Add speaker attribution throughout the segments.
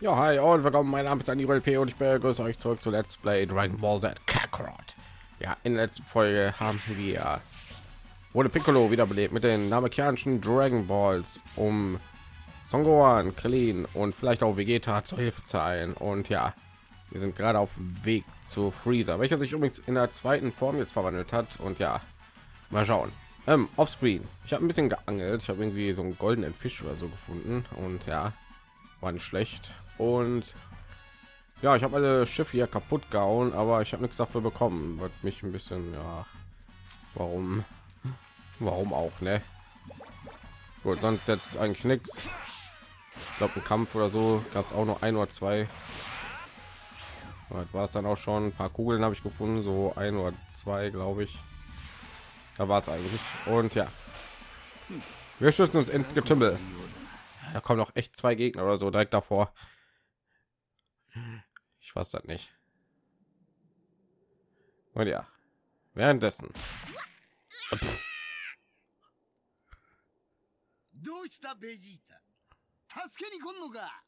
Speaker 1: Ja, hi und willkommen. Mein Name ist Andy P und ich begrüße euch zurück zu Let's Play Dragon Ball Z Kakarot. Ja, in der letzten Folge haben wir wurde Piccolo wiederbelebt mit den namekianischen Dragon Balls, um Son Gohan, Krillin und vielleicht auch Vegeta zur Hilfe zu eilen. Und ja, wir sind gerade auf dem Weg zu Freezer, welcher sich übrigens in der zweiten Form jetzt verwandelt hat. Und ja, mal schauen. Ähm, offscreen. Ich habe ein bisschen geangelt. Ich habe irgendwie so einen goldenen Fisch oder so gefunden. Und ja, war nicht schlecht. Und ja ich habe alle schiffe hier kaputt gehauen aber ich habe nichts dafür bekommen. Wird mich ein bisschen ja warum warum auch ne? Gut sonst jetzt eigentlich nichts ich glaube ein kampf oder so gab es auch noch ein oder zwei. War es dann auch schon. Ein paar kugeln habe ich gefunden so ein oder zwei glaube ich. Da war es eigentlich. Und ja. Wir schützen uns ins getümmel da kommen noch echt zwei gegner oder so direkt davor ich weiß das nicht. Und ja, währenddessen.
Speaker 2: どうしたベジータ助けに来んのか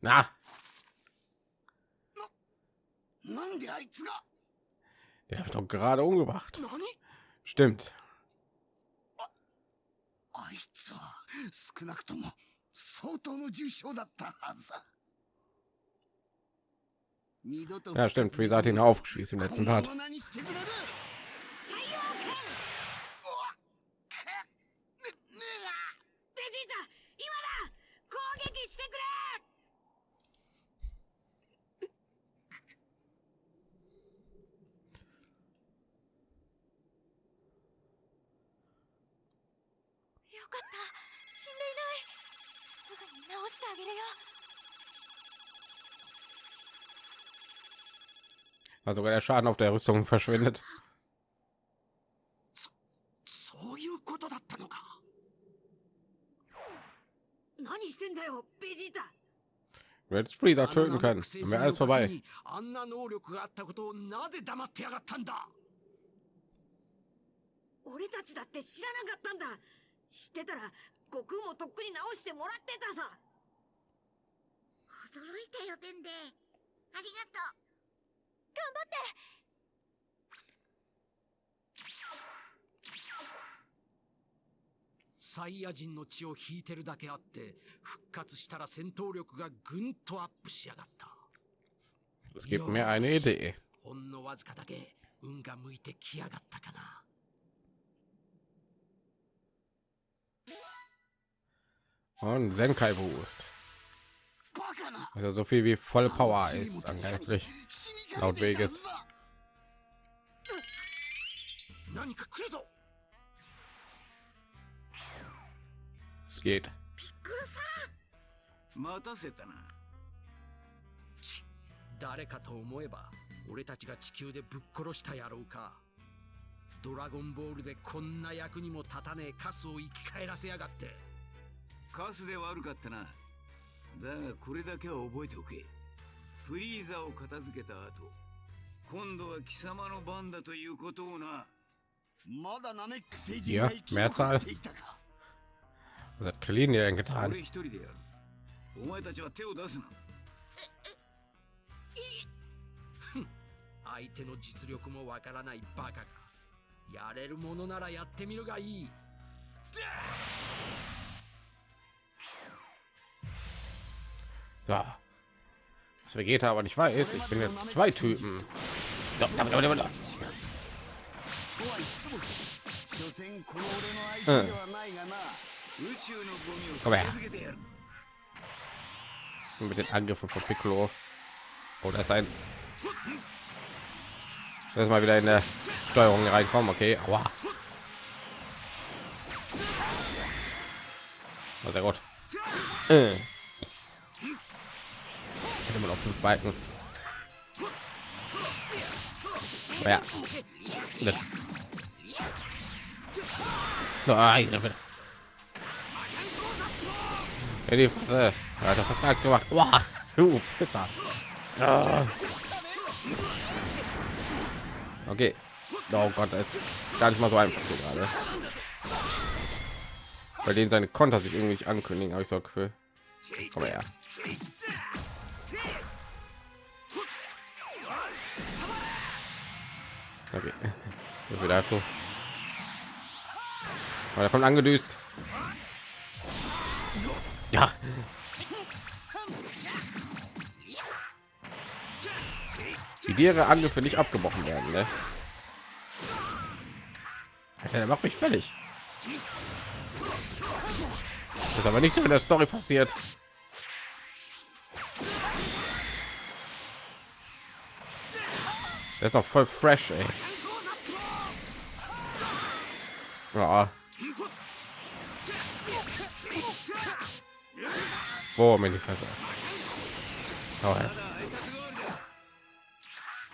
Speaker 1: な
Speaker 2: なんであいつが
Speaker 1: Der hat doch gerade umgebracht.
Speaker 2: 何
Speaker 1: Stimmt.
Speaker 2: あいつは少なくとも相当の重傷だったはずだ。二度と
Speaker 1: Ja, stimmt. Freezer hat ihn aufgeschießt im letzten Part.
Speaker 3: かった死んでいないすぐに直してあげるよ
Speaker 1: Also sogar der Schaden auf der Rüstung verschwindet.
Speaker 2: そういうことだったのか何してんだよベジータ
Speaker 1: Du hättest Freezer töten können. Dann wäre alles vorbei.
Speaker 2: 知ってたら悟空もとっくに直してもらってたさ。
Speaker 3: 驚いたよデンデ。ありがとう。頑張って。
Speaker 4: サイヤ人の血を引いてるだけあって復活したら戦闘力がぐんとアップしやがった。
Speaker 1: Es gibt mir eine Idee.
Speaker 4: ほんのわずかだけ運が向いてきやがったかな
Speaker 1: Und Senkai Boost.
Speaker 2: バカな
Speaker 1: Also so viel wie voll Power ist angeblich.
Speaker 2: 死にか
Speaker 1: Laut
Speaker 2: けていたは
Speaker 1: Vegas.
Speaker 2: ずだ
Speaker 4: 何か来るぞ
Speaker 1: Es geht.
Speaker 5: 待たせたな
Speaker 4: 誰かと思えば俺たちが地球でぶっ殺したやろうかドラゴンボールでこんな役にも立たねえカスを生き返らせやがって
Speaker 5: カスで悪かったな。だがこれだけは覚えておけ。フリーザを片付けた後今度は貴様の番だということをな。
Speaker 2: まだナメック星人が生き残っていたか
Speaker 1: ？Was hat Krillin dir denn getan?
Speaker 5: 俺一人でやる。お前たちは手を出
Speaker 1: Ja. Das Vegeta aber nicht weiß, ich bin jetzt zwei Typen. Doch, da, da, da, da.
Speaker 5: Äh.
Speaker 1: Komm her. Mit den Angriffen von Piccolo. Oh, das ist ein. Das mal wieder in der Steuerung reinkommen. Okay, aua. Oh, sehr gut. Äh. Man noch fünf Balken. Ja. Ne. Nein. Ja, die Fresse. Er hat das Vertrag gemacht. Boah, du Pisser. Ah. Okay. Oh Gott, das ist gar nicht mal so einfach so gerade. Bei denen seine Konter sich irgendwie nicht ankündigen, habe ich so Gefühl. Aber ja. Okay. Wieder so. Aber da kommt angedüst. Ja. Die ihre Angriffe nicht abgebrochen werden, ne? Alter, der macht mich völlig. Das ist aber nicht so in der Story passiert. Der ist doch voll fresh, ey. Ja. Boah, mir die Fresse. Oh, ja.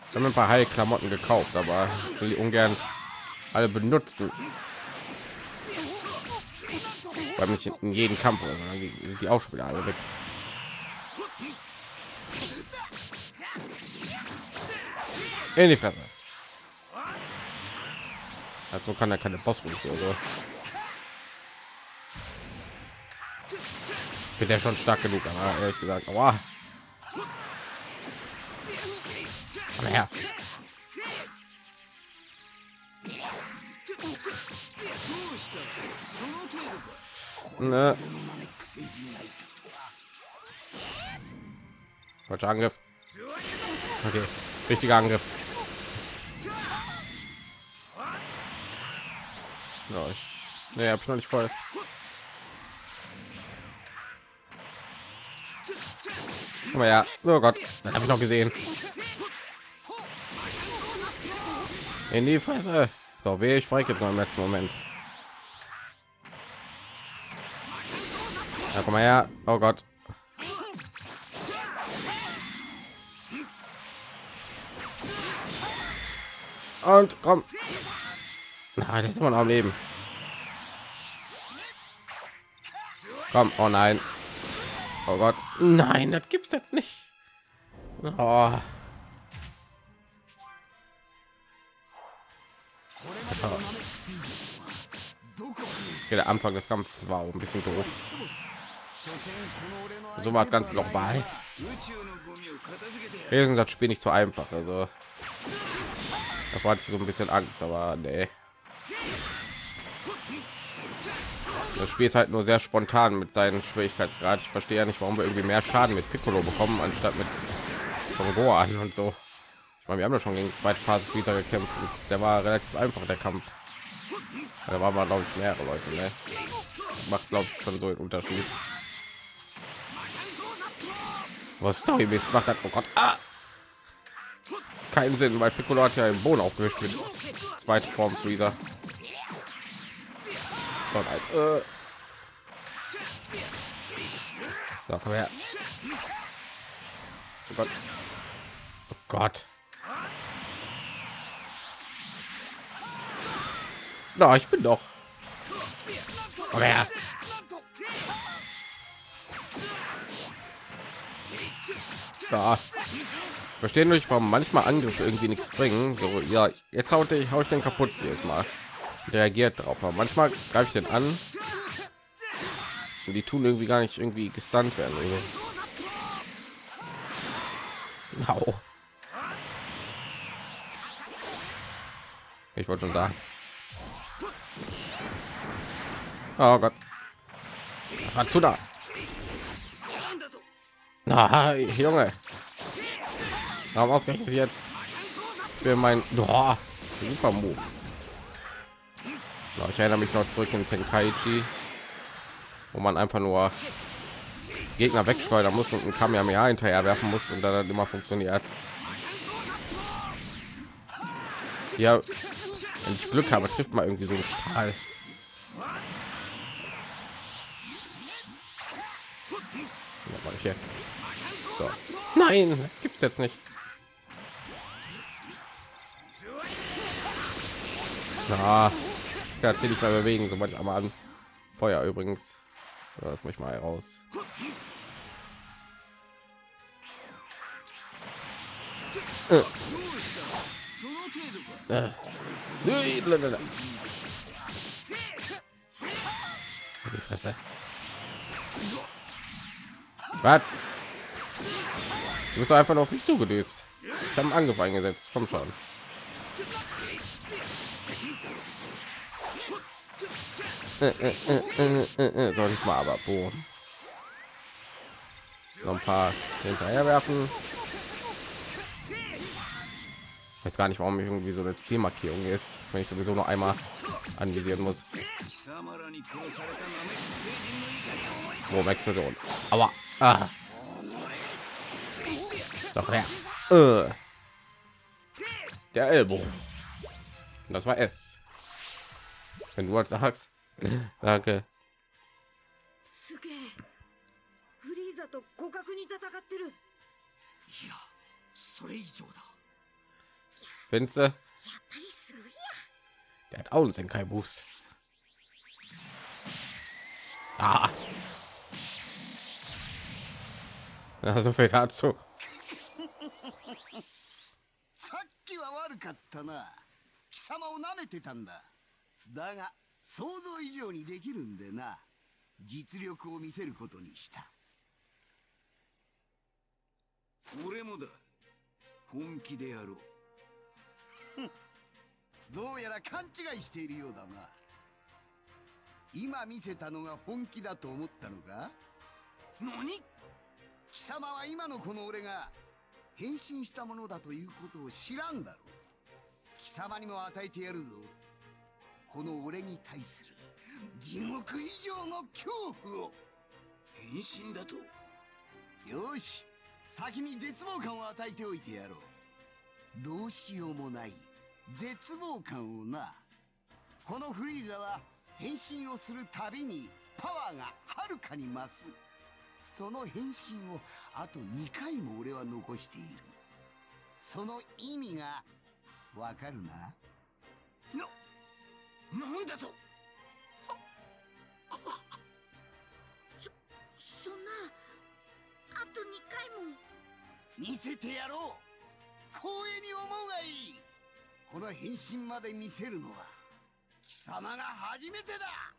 Speaker 1: Ich habe ein paar Heilklamotten gekauft, aber will die ungern alle benutzen. Weil mich in jeden Kampf die, auch alle weg. In die Fresse. Also kann er keine Boss oder so. Bin der schon stark genug, aber ehrlich gesagt, aber Komm her. Ne. Falscher Angriff. Okay, richtiger Angriff. Ja, ich, nee, habe ich noch nicht voll. Aber ja, oh Gott, das habe ich noch gesehen. In die Fresse. So, wie ich frei jetzt noch im letzten Moment. Ja, komm mal her. Oh Gott. Und komm. Nein, ist immer noch am Leben. Komm, oh nein. Oh Gott. Nein, das gibt's jetzt nicht. Oh. Der Anfang des Kampfes war ein bisschen doof. So war ganz noch bei. Sind das Spiel nicht so einfach. Also da hatte ich so ein bisschen Angst, aber nee. Das Spiel ist halt nur sehr spontan mit seinen Schwierigkeitsgrad. Ich verstehe ja nicht, warum wir irgendwie mehr Schaden mit Piccolo bekommen, anstatt mit von Gohan und so. Ich meine, wir haben ja schon gegen zweite Phase wieder gekämpft. Der war relativ einfach, der Kampf. Da war man, glaube ich, mehrere Leute. Ne? Macht, glaube ich, schon so einen Unterschied. Was Story macht das? Oh Gott. Ah! Keinen Sinn, weil Piccolo hat ja im Boden aufgewischt mit zweite Form Freezer. So, äh. so, komm her. Oh Gott. Oh Gott. Na, ich bin doch. Komm her. Ja. Verstehen euch, warum manchmal Angriffe irgendwie nichts bringen. So, ja, jetzt haut ich, hau ich den kaputt jetzt mal. Reagiert drauf, aber manchmal greife ich den an. Und die tun irgendwie gar nicht irgendwie gestunt werden. Au. Ich wollte schon sagen. Oh Gott. Das war zu da. Na, Junge. Warum ausgerechnet jetzt für mein oh, super Move? Ich erinnere mich noch zurück in Tenkaichi, wo man einfach nur Gegner wegschleudern muss und ein Kamehameha hinterher werfen muss und dann immer funktioniert. Ja, wenn ich Glück habe, trifft man irgendwie so einen Strahl. Ja, so. Nein, gibt's jetzt nicht. Na, erzähl ich mal bewegen, sobald ich einmal an Feuer übrigens. So, lass mich mal raus. Äh. Die Fresse. Was? Du bist einfach noch mich zugedüst. Ich habe einen Angriff eingesetzt. Komm schon. Äh, äh, äh, soll ich mal aber boom. so ein paar hinterher werfen jetzt gar nicht warum ich irgendwie so eine zielmarkierung ist wenn ich sowieso noch einmal anvisieren muss. Boom, explosion aber ah. doch her äh. der ellbogen. Das war es wenn du halt sagst Danke.
Speaker 2: すげえフリーザと互角に戦ってる
Speaker 4: いやそれ以上だ
Speaker 1: Findest du?
Speaker 3: やっぱりすごいや
Speaker 1: Der hat auch einen Senkai Boost. Ah. Ja, so viel dazu.
Speaker 6: さっきは悪かったな貴様を舐めてたんだだが想像以上にできるんでな実力を見せることにした。
Speaker 5: 俺もだ。本気でやろう。
Speaker 6: どうやら勘違いしているようだな。今見せたのが本気だと思ったのか
Speaker 4: 何？
Speaker 6: 貴様は今のこの俺が変身したものだということを知らんだろう。貴様にも与えてやるぞこの俺に対する地獄以上の恐怖を。
Speaker 5: 変身だと？
Speaker 6: よし先に絶望感を与えておいてやろう。どうしようもない絶望感をな。このフリーザは変身をするたびにパワーがはるかに増す。その変身をあと2回も俺は残している。その意味がわかるな
Speaker 4: なんだと？
Speaker 3: そんなあと2回も。
Speaker 6: 見せてやろう。光栄に思うがいい。この変身まで見せるのは貴様が初めてだ。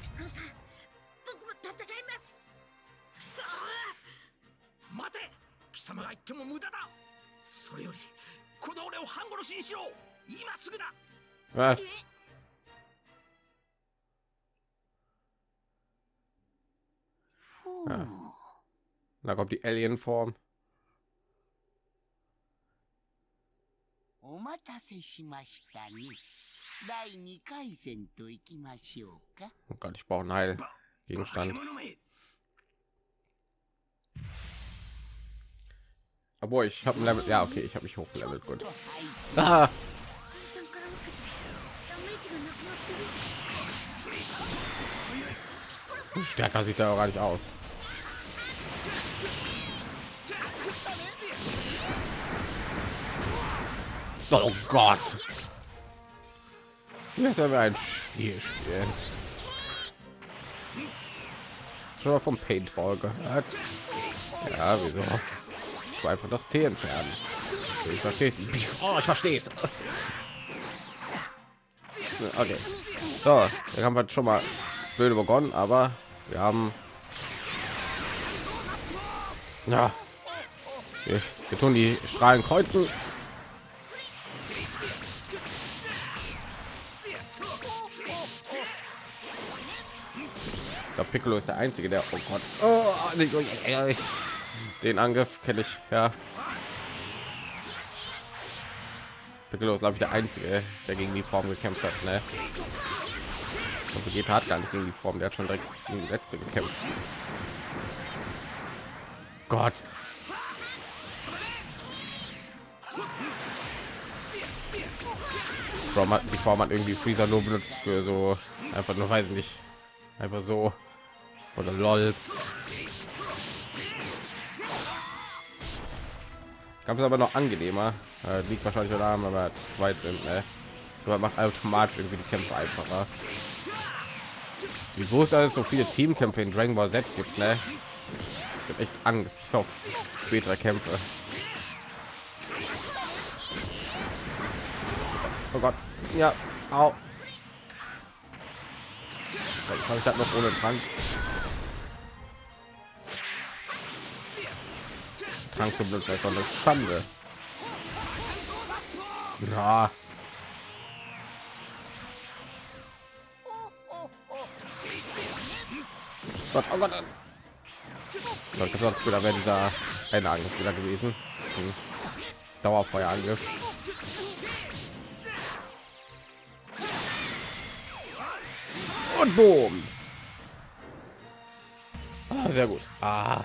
Speaker 3: ピッコロさん僕も戦います。くそ
Speaker 4: 待て。貴様が言っても無駄だそれよりこの俺を半殺しにしろ今すぐだ
Speaker 6: う
Speaker 1: Ja. Da kommt die Alien-Form.
Speaker 6: お待たせしましたね第2回戦といきましょうか
Speaker 1: Oh Gott, ich brauche einen Heilgegenstand. Obwohl ich habe ein Level. Ja, okay, ich habe mich hochgelevelt. Gut. Ah. Stärker sieht er auch gar nicht aus. Oh Gott. Das sollen wir ein Spiel spielen. Schon mal vom Paintball gehört. Ja, wieso? Einfach das T entfernen. Ich verstehe. Oh, ich verstehe es. Okay. So, dann haben wir schon mal blöde begonnen, aber wir haben ja wir, wir tun die Strahlen kreuzen. Der Piccolo ist der einzige, der oh Gott, oh, nicht, oh, ja, den Angriff kenne ich ja. Piccolo ist glaube ich der einzige, der gegen die Form gekämpft hat. Ne? Und Vegeta hat gar nicht gegen die Form, der hat schon direkt gegen die letzte gekämpft. Gott. Die Form hat irgendwie Freezer nur benutzt für so einfach nur weiß ich nicht einfach so oder lols Kampf ist aber noch angenehmer äh, liegt wahrscheinlich daran weil wir zu zweit sind ne? aber macht automatisch irgendwie die Kämpfe einfacher wie groß dass es so viele Teamkämpfe in Dragon Ball Z gibt ne? Ich hab echt Angst auf spätere Kämpfe. Oh Gott. Ja. Au. Vielleicht habe ich das noch ohne Trank. Trank zum Glück ist doch eine Schande. Ja. Gott, oh Gott. So, das war wieder wäre dieser eine Angriff wieder gewesen. Hm. Dauerfeuerangriff. Und boom. Ah, sehr gut. Ah.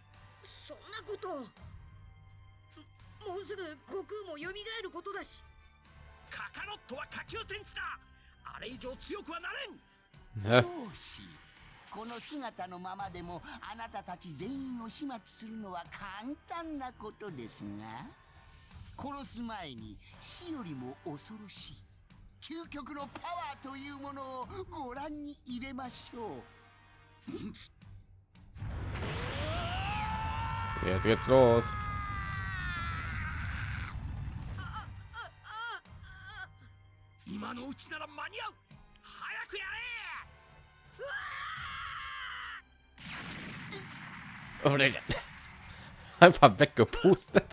Speaker 2: そんなこと。をもうすぐ悟空も蘇ることだし。
Speaker 4: カカロットは下級戦士だ。あれ以上強くはなれん?
Speaker 6: よし。この姿のままでもあなたたち全員を始末するのは簡単なことですが殺す前に死よりも恐ろしい究極のパワーというものをご覧に入れましょう
Speaker 1: Jetzt geht's los. Einfach weggepustet.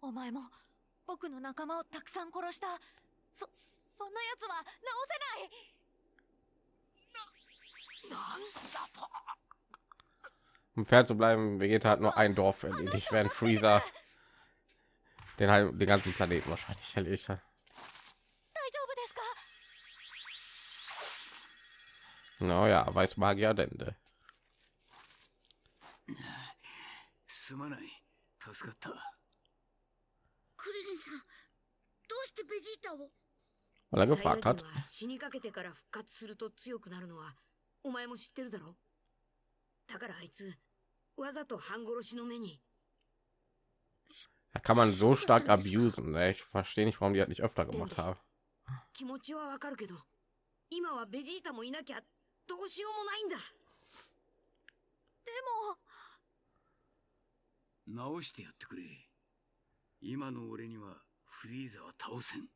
Speaker 3: お前も僕の仲間をたくさん殺したそそんな奴は直せない
Speaker 4: なんだと
Speaker 1: Um fair zu bleiben, Vegeta hat nur ein Dorf erledigt, während Freezer den halt den ganzen Planeten wahrscheinlich erledigt hat.
Speaker 3: 大丈夫ですか
Speaker 1: Naja, weiß Magier Dende.
Speaker 5: すまない助かった
Speaker 2: してベジータを
Speaker 1: er
Speaker 2: ヤ
Speaker 1: hat.
Speaker 2: 人は死にかけてから復活すると強くなるのはお前も知ってるだろ？だからあいつわざと半殺しの目に
Speaker 1: Da kann man so stark abusen. Ne? Ich verstehe nicht, warum die halt nicht öfter gemacht haben.
Speaker 2: 気持ちはわかるけど今はベジータもいなきゃどうしようもないんだ
Speaker 3: でも
Speaker 5: 直してやってくれ今の俺にはフリーザは倒せん。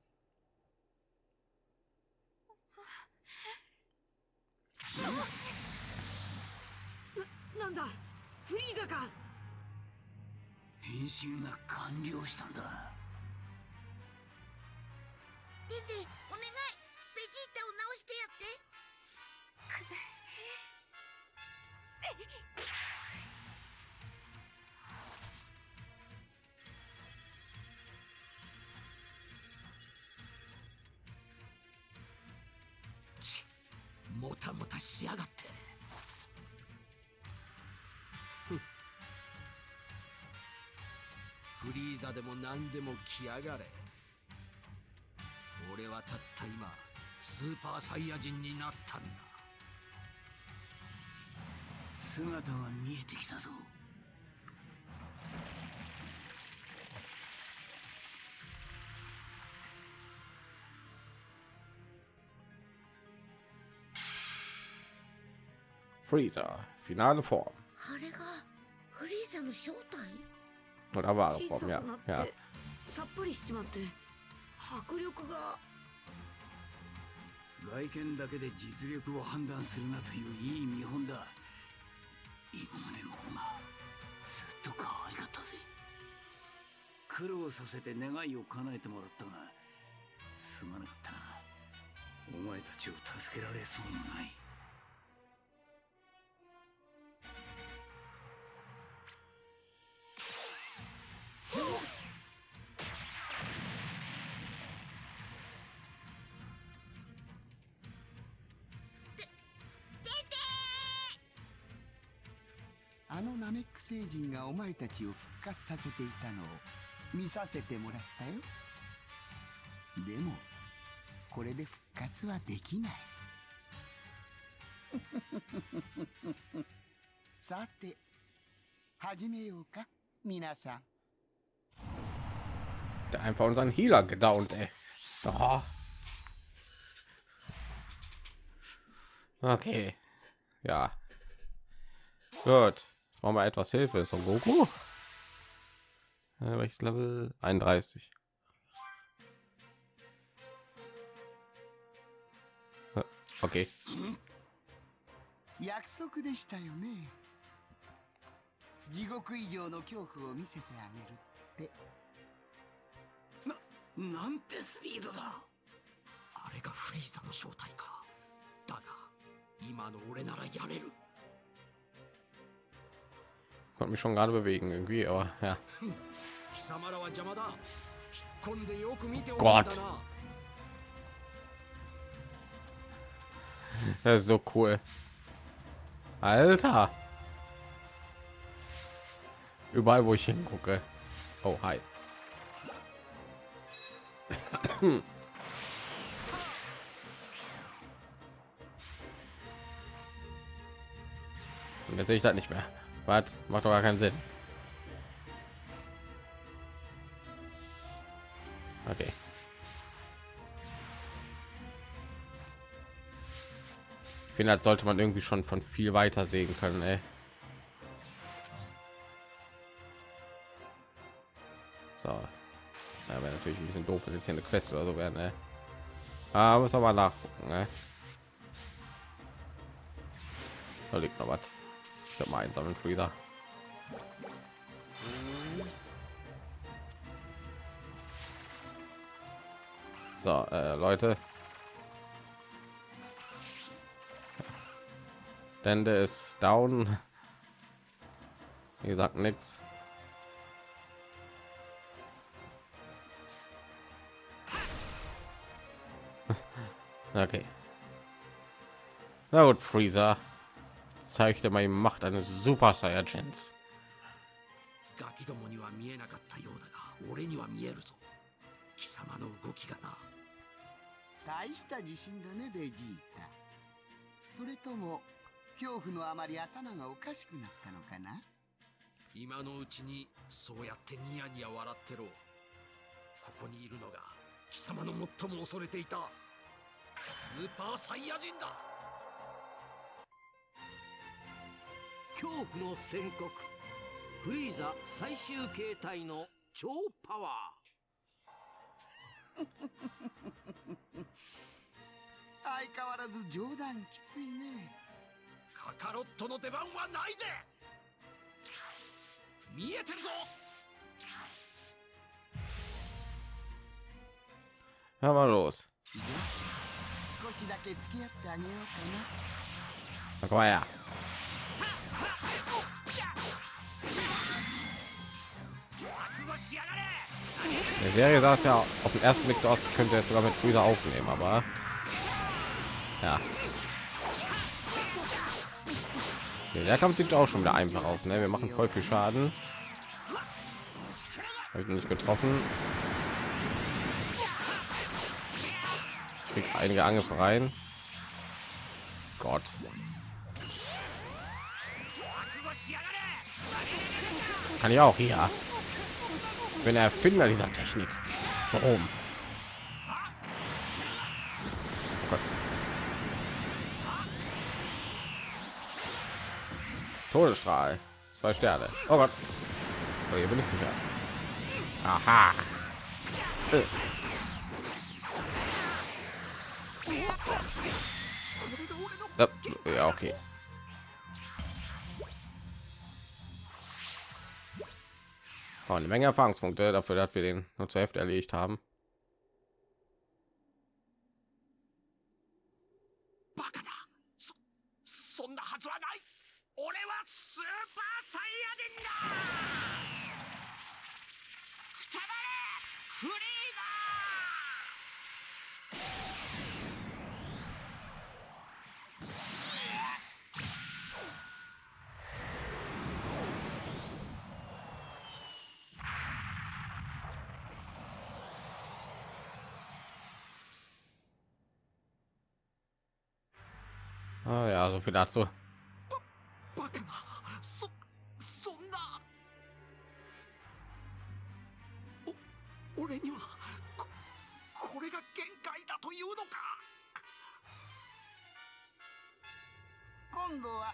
Speaker 2: なんだ？フリーザか？
Speaker 5: 変身が完了したんだ。
Speaker 3: デンデお願い。ベジータを直してやって
Speaker 4: しやがって。ふフリーザでも何でも来やがれ。俺はたった今スーパーサイヤ人になったんだ。
Speaker 5: 姿が見えてきたぞ。
Speaker 1: フリーザ finale Form.
Speaker 2: あれがフリーザの正体
Speaker 1: ？wahre
Speaker 2: 小さ
Speaker 1: Form
Speaker 2: く
Speaker 1: ja
Speaker 2: なって、
Speaker 1: ja
Speaker 2: さっぱりしちまって迫力が。
Speaker 5: 外見だけで実力を判断するなといういい見本だ。今までの方がずっと可愛かったぜ。苦労させて願いを叶えてもらったがすまなかったな。お前たちを助けられそうもない
Speaker 6: 前たちを復活させていたのを見させてもらったよでもこれで復活はできない さて始めようか皆さん
Speaker 1: Der einfach unseren Healer gedownt, ey. Oh. Okay. Ja. Gut. Jetzt machen wir etwas Hilfe. Son Goku. Äh, welches Level? 31. Äh, Okay.
Speaker 6: 約束でしたよね地獄以上の恐怖を見せてあげるって
Speaker 5: なんてスピードだ
Speaker 4: あれがフリーザの正体かだが今の俺ならやれる
Speaker 1: konnte mich schon gerade bewegen irgendwie, aber ja. Gott. Das ist so cool. Alter. Überall, wo ich hingucke. Oh, hi. Jetzt sehe ich das nicht mehr. Was macht doch gar keinen Sinn. Okay. Ich finde, das sollte man irgendwie schon von viel weiter sehen können. Ey. So, ja, wäre natürlich ein bisschen doof, wenn jetzt hier eine Quest oder so werden. Ey. Ah, muss aber nachgucken. Ne? Da liegt noch was. Mal einsammeln, Freezer. So, äh, Leute, Dende ist down. Wie gesagt, nichts. Okay. Na gut, Freezer. Zeigte mal die Macht eines Super Saiyajins.
Speaker 4: ガキどもには見えなかったようだが俺には見えるぞ貴様の動きがな
Speaker 6: 大した自信だねベジータそれとも恐怖のあまり頭がおかしくなったのかな
Speaker 4: 今のうちにそうやってニヤニヤ笑ってろここにいるのが貴様の最も恐れていたスーパーサイヤ人だ
Speaker 7: 恐怖の宣告。フリーザ最終形態の超パワ
Speaker 6: 相変わらず冗談きついね。
Speaker 4: カカロットの出番はないで。見えてるぞ。
Speaker 1: Hör mal los.
Speaker 6: 少しだけ付き合ってあげようか
Speaker 1: Na, komm mal her. Der Serie sah es ja auf den ersten Blick so aus, könnte jetzt sogar mit Freezer aufnehmen, aber ja. Der Kampf sieht auch schon wieder einfach aus. Ne? Wir machen voll viel Schaden. Habe ich nicht getroffen. Krieg einige Angriffe rein. Gott. Kann ich auch hier. Bin der Erfinder dieser Technik. Warum? Oh. Todesstrahl. Zwei Sterne. Oh Gott. Oh, hier bin ich sicher. Aha. Äh. Ja, okay. Oh, eine Menge Erfahrungspunkte dafür, dass wir den nur zur Hälfte erledigt haben.
Speaker 4: バ
Speaker 1: Ah, ja, so viel dazu.
Speaker 4: バカな。そそんなお俺にはここれが限界だというのか。
Speaker 6: 今度は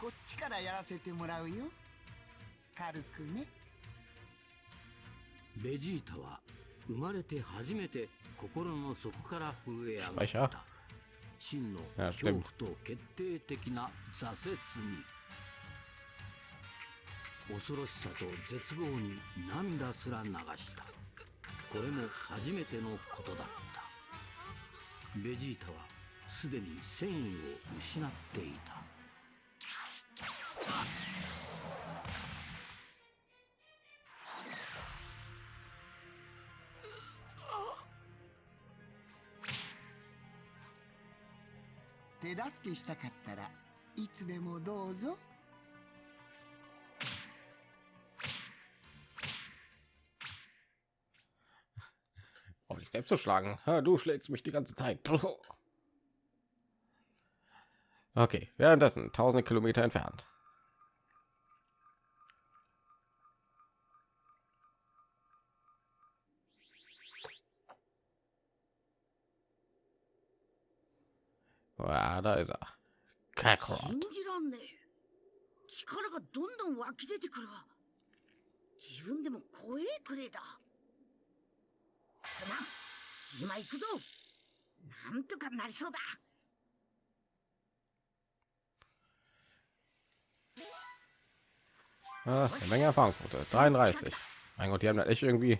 Speaker 6: こっちからやらせてもらうよ。軽くね。
Speaker 7: ベジータは生まれて初めて心の底から震え上がった真の恐.怖と決定的な挫折に。恐ろしさと絶望に涙すら流した。これも初めてのことだった。ベジータはすでに戦意を失っていた
Speaker 6: 助けしたかったらいつでもどうぞ
Speaker 1: um dich selbst zu schlagen. Ha, Du schlägst mich die ganze Zeit. Okay, währenddessen tausende Kilometer entfernt. Ja, da ist er.
Speaker 2: 信
Speaker 1: Kakarot.
Speaker 2: じらんねえ力がどんどん湧き出てくるわ自分でも怖えくれだすまん今行くぞなんとかなりそうだ
Speaker 1: Ah, eine Menge Erfahrungspunkte. 33. Mein Gott, die haben das echt irgendwie.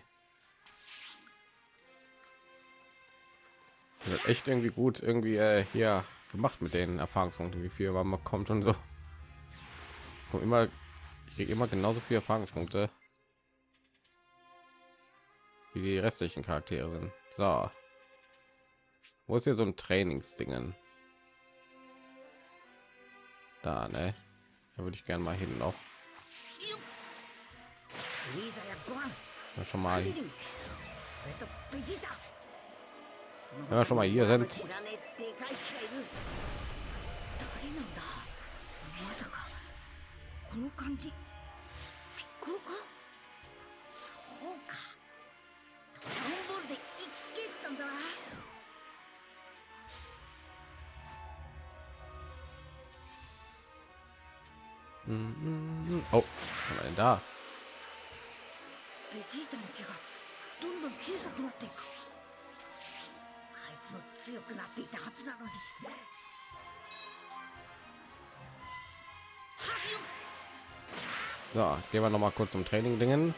Speaker 1: Das echt irgendwie gut irgendwie äh, hier gemacht mit den Erfahrungspunkten, wie viel man bekommt und so. Und immer, ich kriege immer genauso viele Erfahrungspunkte wie die restlichen Charaktere sind. So, wo ist hier so ein Trainingsdingen? Da, ne? Da würde ich gerne mal hin noch. Schon mal. Wenn wir schon mal hier sind.
Speaker 2: 知らねえでかい気がいる誰なんだまさかこの感じピッコロかそうかドラゴンボールで生きてったんだな
Speaker 1: Mm, Oh, was war denn da?
Speaker 2: ベジータの毛がどんどん小さくなっていくつも強くなっていたはずなのにはいよ
Speaker 1: So, gehen wir noch mal kurz zum Training dingen.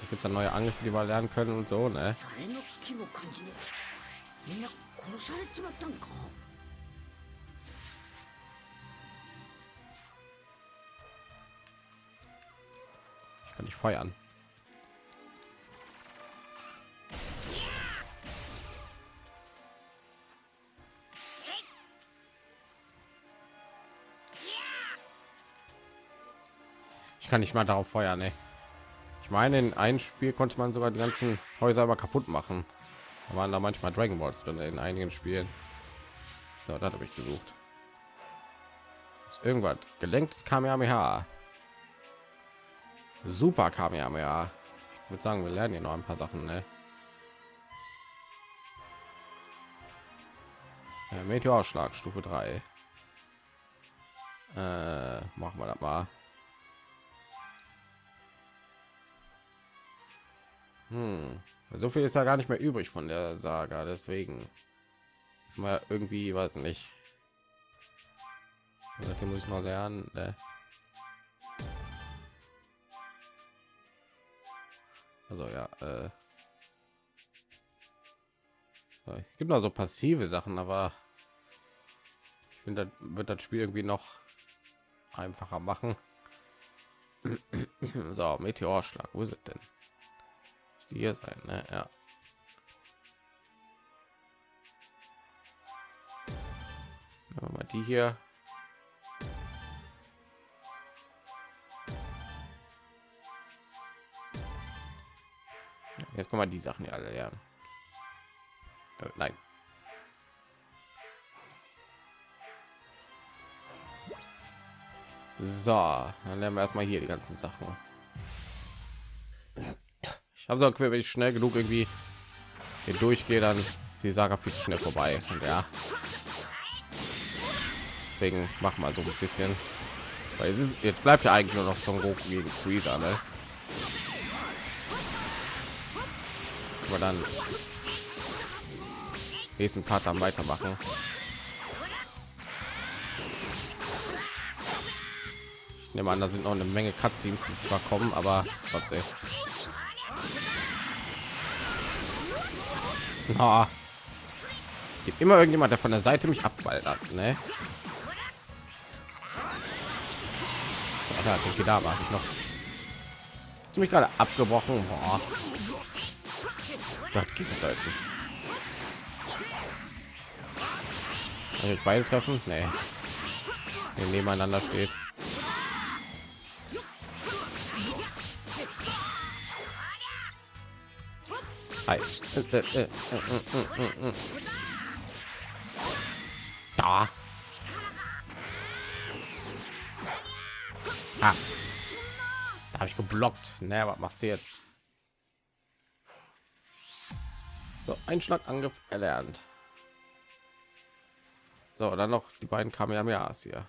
Speaker 1: Hier gibt es neue Angriffe, die wir lernen können und so, ne?
Speaker 2: 誰の気も感じねえみんな殺されちまったんか
Speaker 1: Ich kann nicht feuern. Kann nicht mal darauf feuern, ne? Ich meine, in einem Spiel konnte man sogar die ganzen Häuser aber kaputt machen. Da waren da manchmal Dragon Balls drin in einigen Spielen. So, das habe ich gesucht. Ist irgendwas gelenktes Kamehameha. Super Kamehameha. Ich würde sagen, wir lernen hier noch ein paar Sachen, ne? Äh, Meteorschlag Stufe 3. Äh, machen wir das mal. Hm. So viel ist da gar nicht mehr übrig von der Saga, deswegen ist mal irgendwie, weiß nicht. Das muss ich noch lernen. Ne? Also ja, äh, es gibt noch so passive Sachen, aber ich finde, wird das Spiel irgendwie noch einfacher machen. so, Meteorschlag, wo ist es denn? Die hier sein, ne? Ja. Mal die hier. Jetzt kommen wir die Sachen ja alle lernen. Äh, nein. So, dann lernen wir erstmal hier die ganzen Sachen. Habe so wenn ich schnell genug irgendwie hier durchgehe, dann die Saga viel zu schnell vorbei. Und ja, deswegen mach mal so ein bisschen. Weil ist, jetzt bleibt ja eigentlich nur noch Son Goku gegen Freezer, ne? Aber dann nächsten Part dann weitermachen. Ich nehme an, da sind noch eine Menge Cutscenes, die zwar kommen, aber trotzdem. Na, gibt immer irgendjemand, der von der Seite mich abballert, ne? Ja, da war ich noch. Mich gerade abgebrochen? Boah. Das geht deutlich. Kann ich beide treffen? Nee. Wenn nebeneinander steht. Da. Ah. Da habe ich geblockt. Na, was machst du jetzt? So, Einschlagangriff erlernt. So, dann noch die beiden Kamehamehas hier.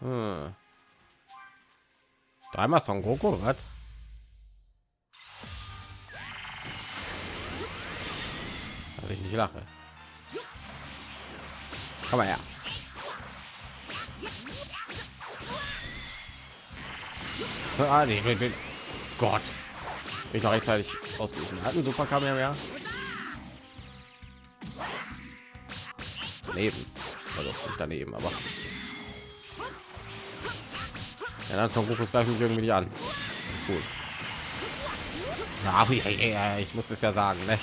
Speaker 1: Hm. Dreimal Son Goku, was? Dass ich nicht lache. Komm mal her. Ah, nee, nee, nee. Gott. Bin ich noch rechtzeitig ausgewichen. Hatten super Kamera. Daneben. Also nicht daneben, aber. Ja, dann zum Gokus greifen mich irgendwie nicht an. Cool. Ja, ich muss es ja sagen, ne?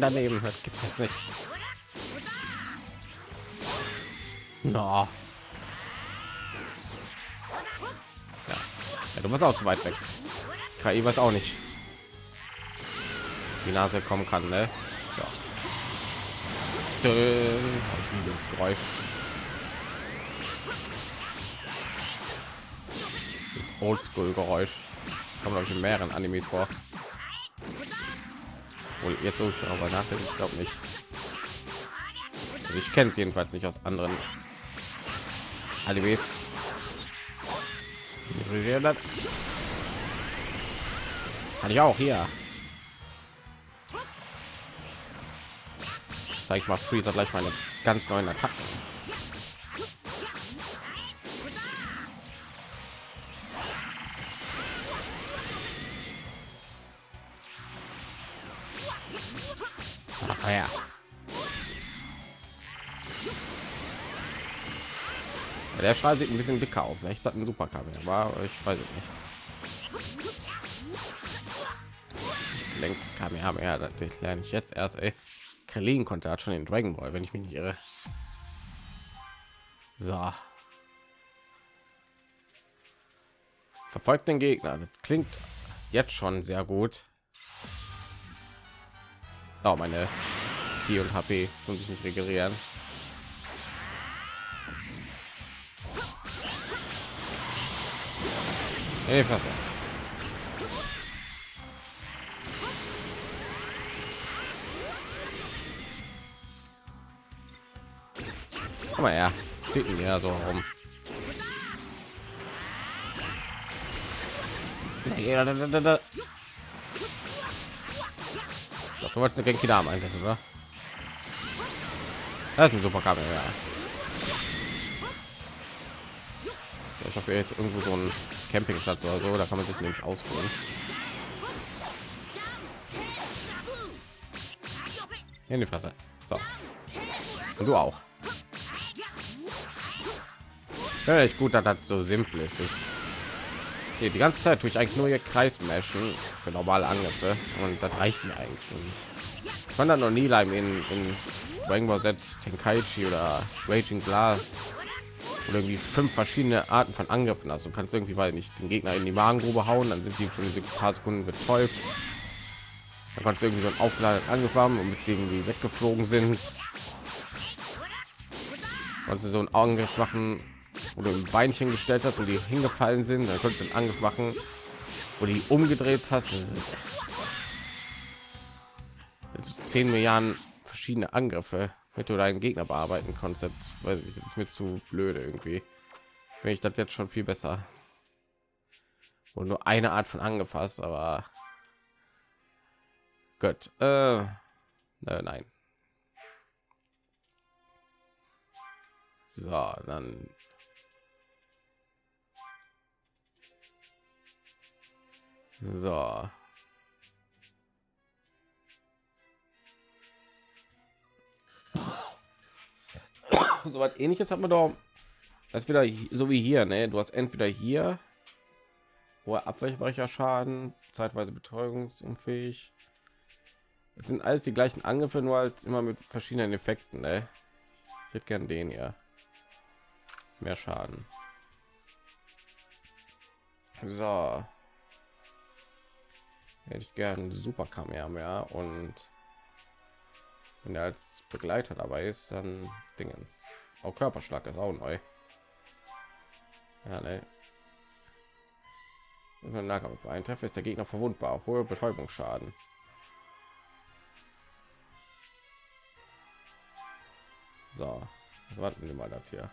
Speaker 1: Nein, daneben. Das gibt's jetzt nicht. So. Ja. ja, du warst auch zu weit weg. KI weiß auch nicht. Die Nase kommen kann, ne? Liebe das Geräusch. Das Oldschool-Geräusch. Kommt glaube ich in mehreren Animes vor. Wohl jetzt so ich aber nachdenken, ich glaube nicht. Also ich kenne es jedenfalls nicht aus anderen Animes. Kann ich auch hier. Zeig ich mal Freezer gleich meine ganz neuen Attacken. Ja, Strahl sieht ein bisschen dicker aus. Vielleicht hat ein Superkabel, aber ich weiß es nicht. Längst kam ja mehr, das lerne ich jetzt erst. Ey. Krillin konnte hat schon den Dragon Ball, wenn ich mich nicht irre. So. Verfolgt den Gegner. Das klingt jetzt schon sehr gut. Oh, meine Ki und HP tun sich nicht regenerieren. In die Fresse. Komm mal her. Ficken ja so rum. Doch, du wolltest eine Genki Dame einsetzen, oder? Das ist ein super Kabel, ja. Ich hoffe, jetzt irgendwo so ein Campingplatz oder so, da kann man sich nämlich ausruhen. In die Fresse. So. Und du auch. Ja, echt gut, dass das so simpel ist. Ich, nee, die ganze Zeit tue ich eigentlich nur hier Kreismeschen für normale Angriffe und das reicht mir eigentlich schon nicht. Ich fand das noch nie in, in Dragon Ball Z Tenkaichi oder Raging Glass oder irgendwie fünf verschiedene Arten von Angriffen. Also du kannst irgendwie weil nicht den Gegner in die Magengrube hauen, dann sind die für ein paar Sekunden betäubt. Dann kannst du irgendwie so einen aufgeladenen Angriff haben und mit denen die weggeflogen sind. Kannst du so einen Angriff machen, wo du ein Beinchen gestellt hast und die hingefallen sind, dann kannst du einen Angriff machen, wo die umgedreht hast. Das ist 10 Milliarden verschiedene Angriffe, mit du deinen Gegner bearbeiten konntest. Weil ich ist mir zu blöde irgendwie. Wenn ich das jetzt schon viel besser. Und nur eine Art von angefasst, aber gut. Äh, nein. So, dann So. so was ähnliches hat man doch das wieder so wie hier ne? Du hast entweder hier hoher abweichbarer schaden zeitweise betäubungsunfähig. Es sind alles die gleichen angriffe nur halt immer mit verschiedenen effekten ne? ich hätte gern den ja mehr schaden. So. Hätte ich gern super Kamehameha und wenn er als Begleiter dabei ist, dann Dingens. Auch Körperschlag ist auch neu. Ja, ne. Nahkampf. Ein Treffer ist der Gegner verwundbar. Hohe Betäubungsschaden. So, warten wir mal das hier.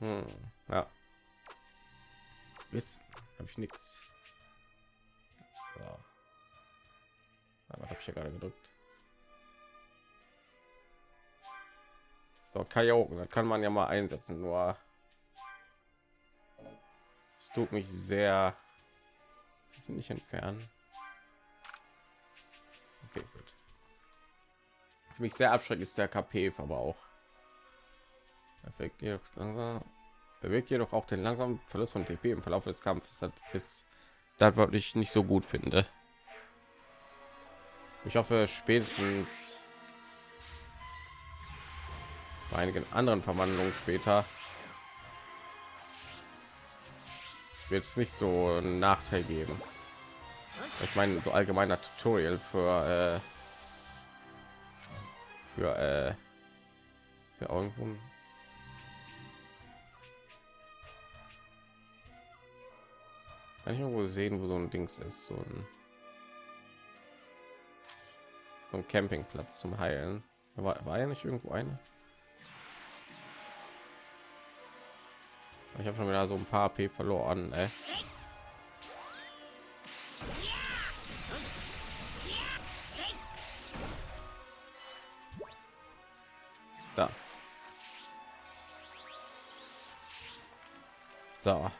Speaker 1: Hm, ja. Wissen habe ich nichts. So. Aber habe ich ja gerade gedrückt. So, Kajoken, das kann man ja mal einsetzen, nur es tut mich sehr nicht entfernen. Okay, gut. Was mich sehr abschreckt ist der KP aber auch. Perfekt, bewirkt jedoch auch den langsamen Verlust von TP im Verlauf des Kampfes. Das ist das, was ich nicht so gut finde. Ich hoffe spätestens bei einigen anderen Verwandlungen später wird es nicht so einen Nachteil geben. Ich meine, so allgemeiner Tutorial für äh, für äh, ja irgendwo Kann ich irgendwo sehen, wo so ein Dings ist, so ein, so ein Campingplatz zum Heilen. War, war ja nicht irgendwo eine. Ich habe schon wieder so ein paar P verloren. Ey. Da. So,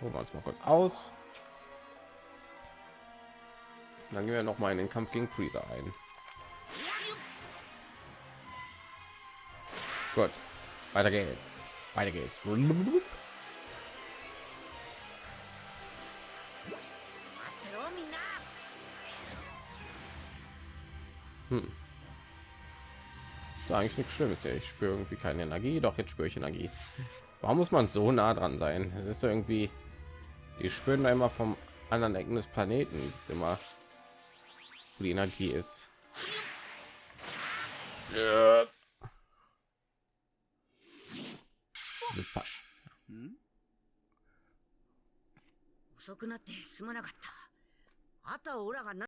Speaker 1: holen wir uns mal kurz aus. Dann gehen wir noch mal in den Kampf gegen Freezer ein. Gut, weiter geht's. Weiter geht's. Hm. eigentlich nichts Schlimmes. Ja, ich spüre irgendwie keine Energie, doch jetzt spüre ich Energie. Warum muss man so nah dran sein? Das ist irgendwie, die spüren da immer vom anderen Ecken des Planeten immer wo die Energie ist. Ja. Super.
Speaker 2: 遅くなってすまなかったあとはオラがな